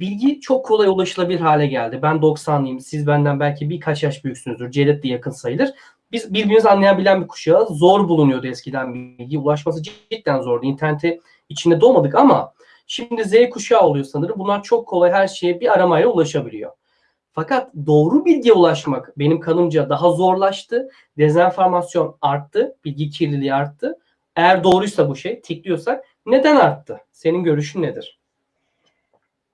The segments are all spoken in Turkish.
bilgi çok kolay ulaşılabilir hale geldi. Ben 90'lıyım. Siz benden belki birkaç yaş büyüksünüzdür. Cevdet de yakın sayılır. Biz birbirimizi anlayabilen bir kuşağız. Zor bulunuyordu eskiden bilgi. Ulaşması cidden zordu. İnterneti içinde doğmadık ama şimdi Z kuşağı oluyor sanırım. Bunlar çok kolay her şeye bir aramayla ulaşabiliyor. Fakat doğru bilgiye ulaşmak benim kanımca daha zorlaştı. Dezenformasyon arttı. Bilgi kirliliği arttı. Eğer doğruysa bu şey, tikliyorsak neden arttı? Senin görüşün nedir?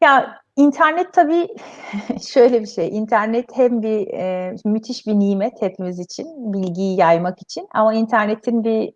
Ya internet tabii şöyle bir şey. İnternet hem bir e, müthiş bir nimet hepimiz için, bilgiyi yaymak için. Ama internetin bir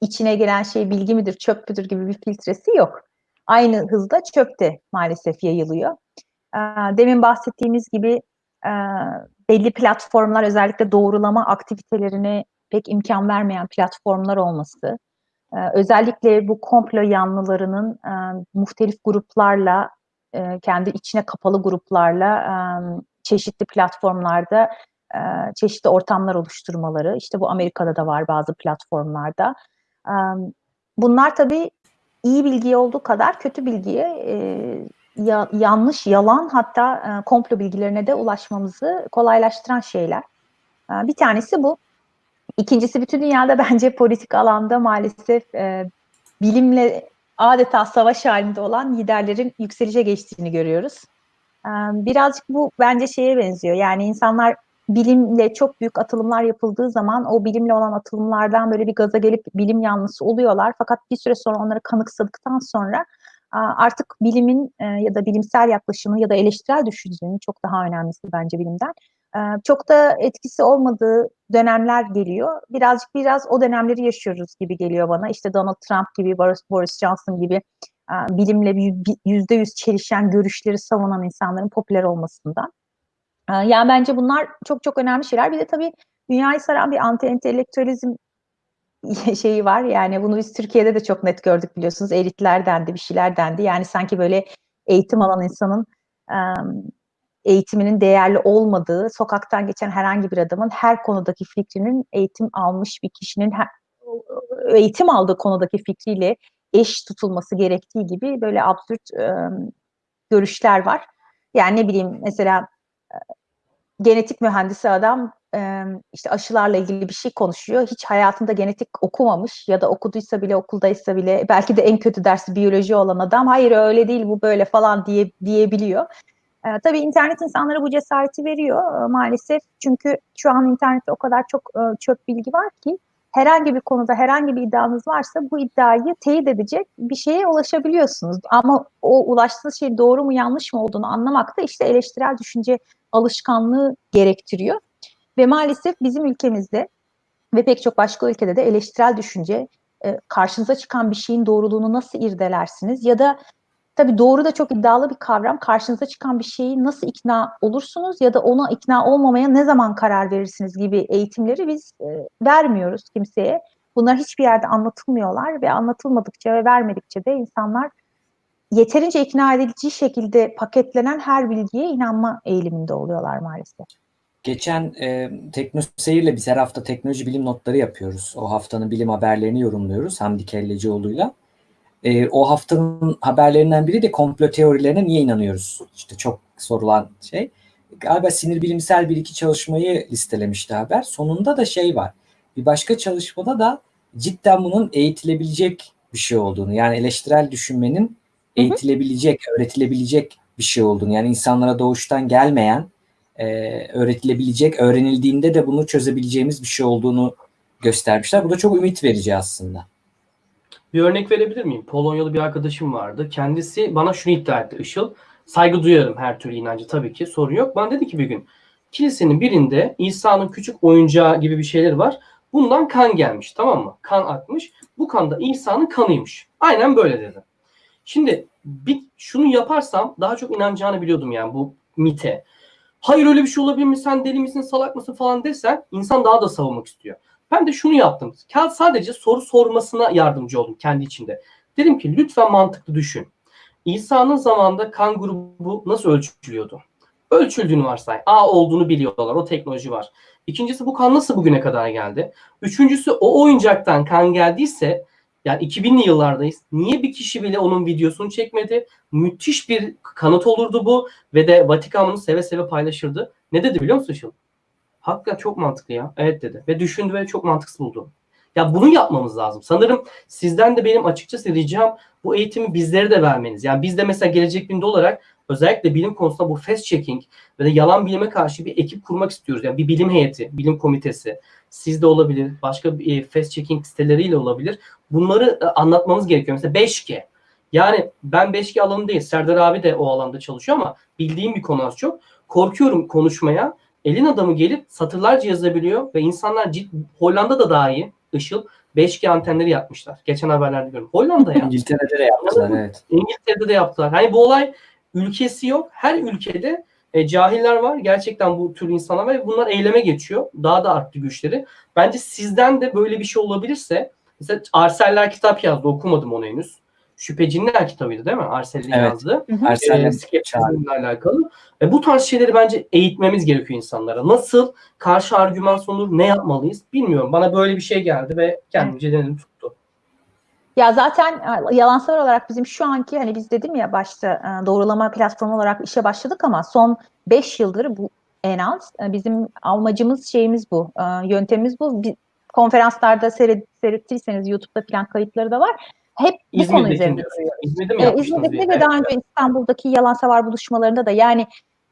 içine gelen şey bilgi midir, çöp müdür gibi bir filtresi yok. Aynı hızda çöp de maalesef yayılıyor. E, demin bahsettiğimiz gibi e, belli platformlar özellikle doğrulama aktivitelerine pek imkan vermeyen platformlar olması, özellikle bu komplo yanlılarının muhtelif gruplarla e, kendi içine kapalı gruplarla e, çeşitli platformlarda e, çeşitli ortamlar oluşturmaları. İşte bu Amerika'da da var bazı platformlarda. Bunlar tabii iyi bilgi olduğu kadar kötü bilgiye ya, yanlış, yalan hatta e, komplo bilgilerine de ulaşmamızı kolaylaştıran şeyler. Bir tanesi bu. İkincisi bütün dünyada bence politik alanda maalesef e, bilimle adeta savaş halinde olan liderlerin yükselişe geçtiğini görüyoruz. Birazcık bu bence şeye benziyor. Yani insanlar bilimle çok büyük atılımlar yapıldığı zaman o bilimle olan atılımlardan böyle bir gaza gelip bilim yanlısı oluyorlar. Fakat bir süre sonra onları kanıksadıktan sonra artık bilimin ya da bilimsel yaklaşımı ya da eleştirel düşüncenin çok daha önemlisi bence bilimden çok da etkisi olmadığı dönemler geliyor. Birazcık biraz o dönemleri yaşıyoruz gibi geliyor bana. İşte Donald Trump gibi, Boris, Johnson gibi bilimle yüzde yüz çelişen görüşleri savunan insanların popüler olmasından. Yani bence bunlar çok çok önemli şeyler. Bir de tabii dünyayı saran bir anti-entelektüelizm şeyi var. Yani bunu biz Türkiye'de de çok net gördük biliyorsunuz. Elitler dendi, bir şeyler dendi. Yani sanki böyle eğitim alan insanın eğitiminin değerli olmadığı, sokaktan geçen herhangi bir adamın her konudaki fikrinin eğitim almış bir kişinin her, eğitim aldığı konudaki fikriyle eş tutulması gerektiği gibi böyle absürt e, görüşler var. Yani ne bileyim mesela genetik mühendisi adam e, işte aşılarla ilgili bir şey konuşuyor. Hiç hayatında genetik okumamış ya da okuduysa bile okuldaysa bile belki de en kötü dersi biyoloji olan adam hayır öyle değil bu böyle falan diye diyebiliyor. E, tabii internet insanlara bu cesareti veriyor e, maalesef. Çünkü şu an internette o kadar çok e, çöp bilgi var ki herhangi bir konuda herhangi bir iddianız varsa bu iddiayı teyit edecek bir şeye ulaşabiliyorsunuz. Ama o ulaştığınız şey doğru mu yanlış mı olduğunu anlamak da işte eleştirel düşünce alışkanlığı gerektiriyor. Ve maalesef bizim ülkemizde ve pek çok başka ülkede de eleştirel düşünce e, karşınıza çıkan bir şeyin doğruluğunu nasıl irdelersiniz ya da Tabii doğru da çok iddialı bir kavram. Karşınıza çıkan bir şeyi nasıl ikna olursunuz ya da ona ikna olmamaya ne zaman karar verirsiniz gibi eğitimleri biz e, vermiyoruz kimseye. Bunlar hiçbir yerde anlatılmıyorlar ve anlatılmadıkça ve vermedikçe de insanlar yeterince ikna edici şekilde paketlenen her bilgiye inanma eğiliminde oluyorlar maalesef. Geçen e, Teknoseyir'le biz her hafta teknoloji bilim notları yapıyoruz. O haftanın bilim haberlerini yorumluyoruz Hamdi Kellecioğlu'yla. E, o haftanın haberlerinden biri de komplo teorilerine niye inanıyoruz? İşte çok sorulan şey. Galiba sinir bilimsel bir iki çalışmayı listelemişti haber. Sonunda da şey var. Bir başka çalışmada da cidden bunun eğitilebilecek bir şey olduğunu yani eleştirel düşünmenin eğitilebilecek, öğretilebilecek bir şey olduğunu yani insanlara doğuştan gelmeyen e, öğretilebilecek, öğrenildiğinde de bunu çözebileceğimiz bir şey olduğunu göstermişler. Bu da çok ümit verici aslında. Bir örnek verebilir miyim? Polonyalı bir arkadaşım vardı. Kendisi bana şunu iddia etti Işıl. Saygı duyarım her türlü inancı tabii ki sorun yok. Bana dedi ki bir gün kilisenin birinde İsa'nın küçük oyuncağı gibi bir şeyler var. Bundan kan gelmiş tamam mı? Kan akmış. Bu kan da İsa'nın kanıymış. Aynen böyle dedi. Şimdi bir şunu yaparsam daha çok inanacağını biliyordum yani bu mite. Hayır öyle bir şey olabilir mi? Sen deli misin, salak mısın falan desen insan daha da savunmak istiyor. Ben de şunu yaptım. Sadece soru sormasına yardımcı oldum kendi içinde. Dedim ki lütfen mantıklı düşün. İsa'nın zamanında kan grubu nasıl ölçülüyordu? Ölçüldüğünü varsay. A olduğunu biliyorlar. O teknoloji var. İkincisi bu kan nasıl bugüne kadar geldi? Üçüncüsü o oyuncaktan kan geldiyse Yani 2000'li yıllardayız. Niye bir kişi bile onun videosunu çekmedi? Müthiş bir kanıt olurdu bu ve de Vatikan seve seve paylaşırdı. Ne dedi biliyor musun Işıl? Hakikaten çok mantıklı ya. Evet dedi. Ve düşündü ve çok mantıksız buldu. Ya bunu yapmamız lazım. Sanırım sizden de benim açıkçası ricam bu eğitimi bizlere de vermeniz. Yani biz de mesela Gelecek Bilim'de olarak özellikle bilim konusunda bu fast checking ve de yalan bilime karşı bir ekip kurmak istiyoruz. Yani bir bilim heyeti, bilim komitesi, sizde olabilir, başka bir e, fast checking siteleriyle olabilir. Bunları e, anlatmamız gerekiyor. Mesela 5G. Yani ben 5G alanı değil, Serdar abi de o alanda çalışıyor ama bildiğim bir konu az çok. Korkuyorum konuşmaya. Elin adamı gelip satırlarca yazabiliyor ve insanlar cid, Hollanda'da dahi Işıl 5G antenleri yapmışlar. Geçen haberlerde gördüm. Hollanda ya. İngiltere'de de yaptılar evet. İngiltere'de de yaptılar. Hani bu olay ülkesi yok. Her ülkede e, cahiller var. Gerçekten bu tür insanlar var bunlar eyleme geçiyor. Daha da arttı güçleri. Bence sizden de böyle bir şey olabilirse mesela Arseller kitap yazdı. Okumadım onu henüz. Şüpheciler kitabıydı değil mi? Arsel'in Evet. yazdığı. Ersen'le E, skeptizmle alakalı. E, bu tarz şeyleri bence eğitmemiz gerekiyor insanlara. Nasıl karşı argüman sunulur, ne yapmalıyız bilmiyorum. Bana böyle bir şey geldi ve kendimce denedim tuttu. Ya zaten e, yalansever olarak bizim şu anki hani biz dedim ya başta e, doğrulama platformu olarak işe başladık ama son 5 yıldır bu en az e, bizim amacımız şeyimiz bu. e, Yöntemimiz bu. Bir, konferanslarda seyret, seyrettiyseniz YouTube'da falan kayıtları da var. Hep bu konu İzmir'deki üzerinde duruyor. İzmir'de mi Ee, diye. ve daha önce İstanbul'daki yalansever buluşmalarında da yani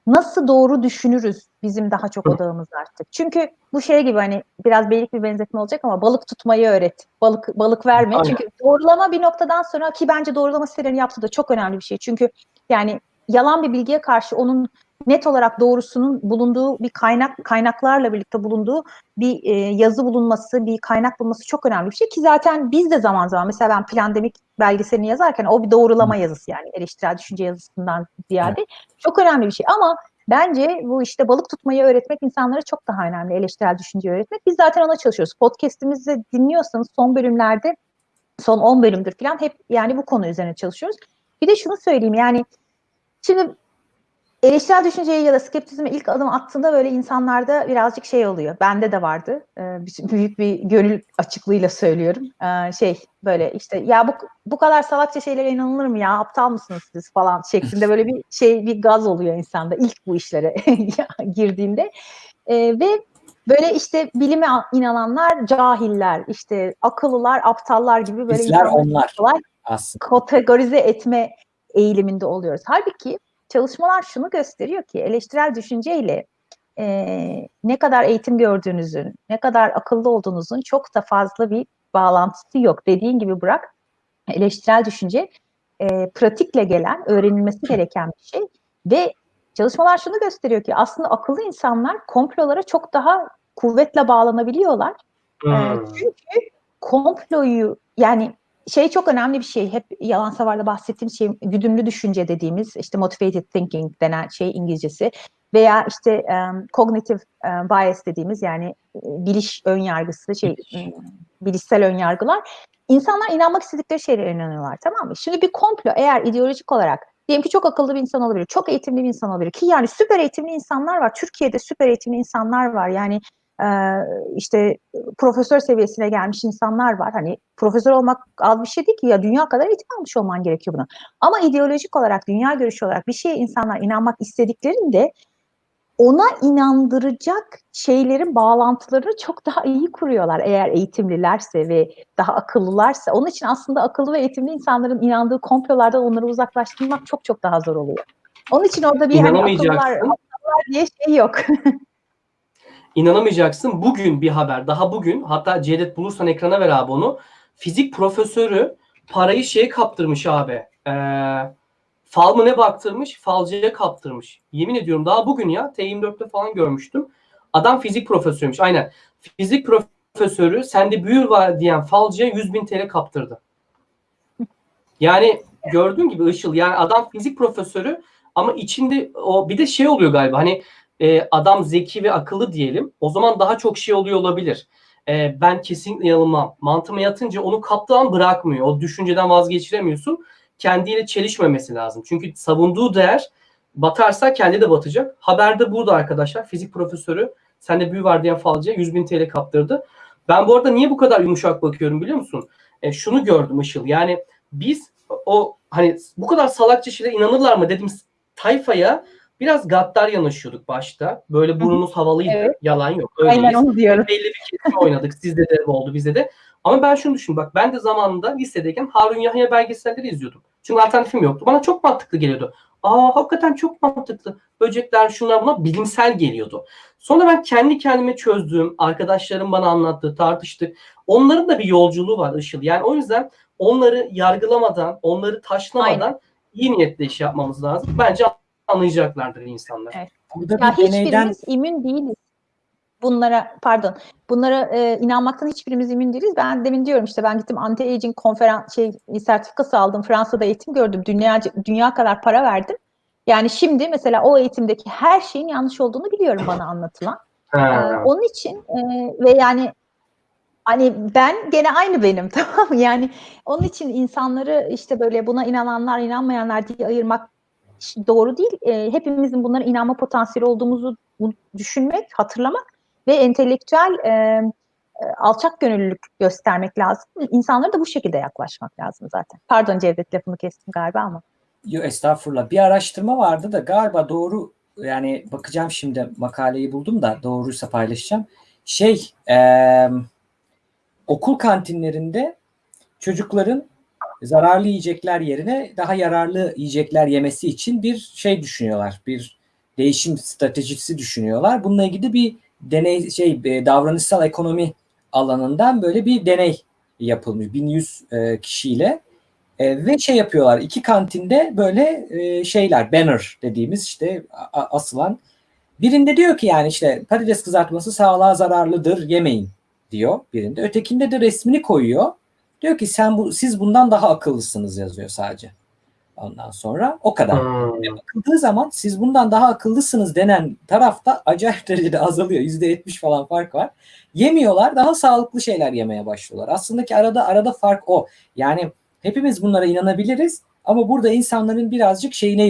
nasıl doğru düşünürüz bizim daha çok odağımız artık. Çünkü bu şey gibi hani biraz beylik bir benzetme olacak ama balık tutmayı öğret. Balık balık verme. Aynen. Çünkü doğrulama bir noktadan sonra ki bence doğrulama sitelerini yaptığı da çok önemli bir şey. Çünkü yani yalan bir bilgiye karşı onun net olarak doğrusunun bulunduğu bir kaynak kaynaklarla birlikte bulunduğu bir e, yazı bulunması, bir kaynak bulunması çok önemli bir şey ki zaten biz de zaman zaman mesela ben plandemik belgeselini yazarken o bir doğrulama yazısı yani eleştirel düşünce yazısından ziyade çok önemli bir şey ama bence bu işte balık tutmayı öğretmek insanlara çok daha önemli eleştirel düşünceyi öğretmek. Biz zaten ona çalışıyoruz. Podcast'imizi dinliyorsanız son bölümlerde son 10 bölümdür falan hep yani bu konu üzerine çalışıyoruz. Bir de şunu söyleyeyim yani şimdi eleştirel düşünceye ya da skeptizme ilk adım attığında böyle insanlarda birazcık şey oluyor. Bende de vardı. Ee, büyük bir gönül açıklığıyla söylüyorum. Ee, şey böyle işte ya bu bu kadar salakça şeylere inanılır mı ya? Aptal mısınız siz falan şeklinde böyle bir şey bir gaz oluyor insanda ilk bu işlere girdiğinde. Ee, ve böyle işte bilime inananlar cahiller, işte akıllılar, aptallar gibi böyle Bizler onlar aslında. kategorize etme eğiliminde oluyoruz. Halbuki çalışmalar şunu gösteriyor ki eleştirel düşünceyle e, ne kadar eğitim gördüğünüzün, ne kadar akıllı olduğunuzun çok da fazla bir bağlantısı yok. Dediğin gibi bırak eleştirel düşünce e, pratikle gelen, öğrenilmesi gereken bir şey ve çalışmalar şunu gösteriyor ki aslında akıllı insanlar komplolara çok daha kuvvetle bağlanabiliyorlar. E, Hmm. çünkü komployu yani şey çok önemli bir şey. Hep yalan savarda bahsettiğim şey güdümlü düşünce dediğimiz işte motivated thinking denen şey İngilizcesi veya işte um, cognitive um, bias dediğimiz yani biliş ön yargısı şey Biliş. bilişsel ön yargılar. İnsanlar inanmak istedikleri şeylere inanıyorlar tamam mı? Şimdi bir komplo eğer ideolojik olarak diyelim ki çok akıllı bir insan olabilir, çok eğitimli bir insan olabilir ki yani süper eğitimli insanlar var. Türkiye'de süper eğitimli insanlar var. Yani işte profesör seviyesine gelmiş insanlar var. Hani profesör olmak az bir şey değil ki ya dünya kadar eğitim almış olman gerekiyor buna. Ama ideolojik olarak, dünya görüşü olarak bir şeye insanlar inanmak istediklerinde ona inandıracak şeylerin bağlantılarını çok daha iyi kuruyorlar eğer eğitimlilerse ve daha akıllılarsa. Onun için aslında akıllı ve eğitimli insanların inandığı komplolardan onları uzaklaştırmak çok çok daha zor oluyor. Onun için orada bir hani akıllılar, akıllılar diye şey yok. İnanamayacaksın. Bugün bir haber. Daha bugün. Hatta Cevdet bulursan ekrana ver abi onu. Fizik profesörü parayı şeye kaptırmış abi. Ee, fal mı ne baktırmış? Falcıya kaptırmış. Yemin ediyorum daha bugün ya. T24'te falan görmüştüm. Adam fizik profesörüymüş. Aynen. Fizik profesörü sende büyür var diyen falcıya 100 bin TL kaptırdı. Yani gördüğün gibi Işıl yani adam fizik profesörü ama içinde o bir de şey oluyor galiba hani e, adam zeki ve akıllı diyelim. O zaman daha çok şey oluyor olabilir. E, ben kesinlikle yanılmam. Mantığıma yatınca onu kaptığı bırakmıyor. O düşünceden vazgeçiremiyorsun. Kendiyle çelişmemesi lazım. Çünkü savunduğu değer batarsa kendi de batacak. Haberde burada arkadaşlar. Fizik profesörü sende büyü var diyen falcıya 100 bin TL kaptırdı. Ben bu arada niye bu kadar yumuşak bakıyorum biliyor musun? E, şunu gördüm Işıl. Yani biz o hani bu kadar salakça şeylere inanırlar mı dedim tayfaya biraz gaddar yanaşıyorduk başta. Böyle burnumuz havalıydı. Evet. Yalan yok. Aynen Öyleyiz. onu diyorum. Belli bir kesim oynadık. Sizde de oldu bizde de. Ama ben şunu düşün bak ben de zamanında lisedeyken Harun Yahya belgeselleri izliyordum. Çünkü alternatifim yoktu. Bana çok mantıklı geliyordu. Aa hakikaten çok mantıklı. Böcekler şunlar buna bilimsel geliyordu. Sonra ben kendi kendime çözdüğüm, arkadaşlarım bana anlattı, tartıştık. Onların da bir yolculuğu var Işıl. Yani o yüzden onları yargılamadan, onları taşlamadan iyi niyetle iş yapmamız lazım. Bence anlayacaklardır insanlar. Evet. Burada Ya bir deneyden hiçbirimiz immün değiliz. Bunlara pardon bunlara e, inanmaktan hiçbirimiz immün değiliz. Ben demin diyorum işte ben gittim anti-aging konferans şey sertifikası aldım. Fransa'da eğitim gördüm. Dünya dünya kadar para verdim. Yani şimdi mesela o eğitimdeki her şeyin yanlış olduğunu biliyorum bana anlatılan. Ee, onun için e, ve yani hani ben gene aynı benim tamam mı? Yani onun için insanları işte böyle buna inananlar inanmayanlar diye ayırmak doğru değil. E, hepimizin bunlara inanma potansiyeli olduğumuzu düşünmek, hatırlamak ve entelektüel e, e, alçak gönüllülük göstermek lazım. İnsanlara da bu şekilde yaklaşmak lazım zaten. Pardon Cevdet lafını kestim galiba ama. Yo, estağfurullah. Bir araştırma vardı da galiba doğru yani bakacağım şimdi makaleyi buldum da doğruysa paylaşacağım. Şey eee, okul kantinlerinde çocukların zararlı yiyecekler yerine daha yararlı yiyecekler yemesi için bir şey düşünüyorlar. Bir değişim stratejisi düşünüyorlar. Bununla ilgili bir deney şey e, davranışsal ekonomi alanından böyle bir deney yapılmış 1100 e, kişiyle. E, ve şey yapıyorlar iki kantinde böyle e, şeyler banner dediğimiz işte asılan birinde diyor ki yani işte patates kızartması sağlığa zararlıdır yemeyin diyor birinde. Ötekinde de resmini koyuyor. Diyor ki sen bu siz bundan daha akıllısınız yazıyor sadece. Ondan sonra o kadar. Hmm. Bakıldığı zaman siz bundan daha akıllısınız denen tarafta acayip derecede azalıyor. %70 falan fark var. Yemiyorlar daha sağlıklı şeyler yemeye başlıyorlar. Aslında ki arada arada fark o. Yani hepimiz bunlara inanabiliriz ama burada insanların birazcık şeyine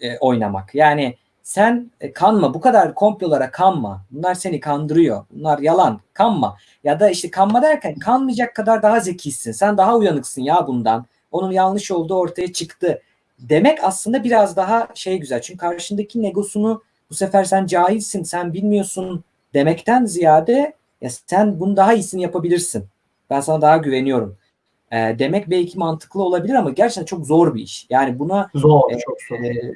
e, oynamak. Yani sen e, kanma bu kadar komplolara kanma. Bunlar seni kandırıyor. Bunlar yalan. Kanma. Ya da işte kanma derken kanmayacak kadar daha zekisin. Sen daha uyanıksın ya bundan. Onun yanlış olduğu ortaya çıktı. Demek aslında biraz daha şey güzel. Çünkü karşındaki negosunu bu sefer sen cahilsin, sen bilmiyorsun demekten ziyade ya sen bunu daha iyisini yapabilirsin. Ben sana daha güveniyorum. E, demek belki mantıklı olabilir ama gerçekten çok zor bir iş. Yani buna Zor, e, çok zor. e,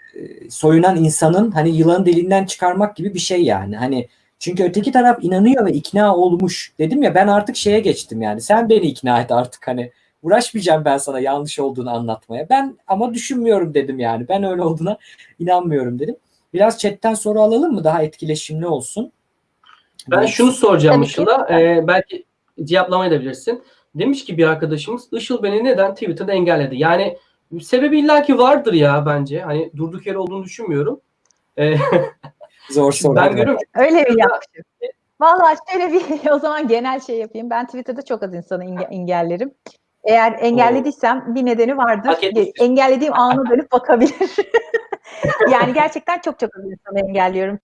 soyunan insanın hani yılanın deliğinden çıkarmak gibi bir şey yani. Hani çünkü öteki taraf inanıyor ve ikna olmuş. Dedim ya ben artık şeye geçtim yani. Sen beni ikna et artık hani uğraşmayacağım ben sana yanlış olduğunu anlatmaya. Ben ama düşünmüyorum dedim yani. Ben öyle olduğuna inanmıyorum dedim. Biraz chatten soru alalım mı? Daha etkileşimli olsun. Ben şunu soracağım. Işıl'a. Ee, belki cevaplamayabilirsin. Demiş ki bir arkadaşımız Işıl beni neden Twitter'da engelledi? Yani sebebi illaki vardır ya bence. Hani durduk yere olduğunu düşünmüyorum. Ee, zor soru. ben görüyorum Öyle bir yapmışım. Vallahi şöyle bir o zaman genel şey yapayım. Ben Twitter'da çok az insanı enge- engellerim. Eğer engellediysem bir nedeni vardır. Engellediğim anı dönüp bakabilir. yani gerçekten çok çok az insanı engelliyorum.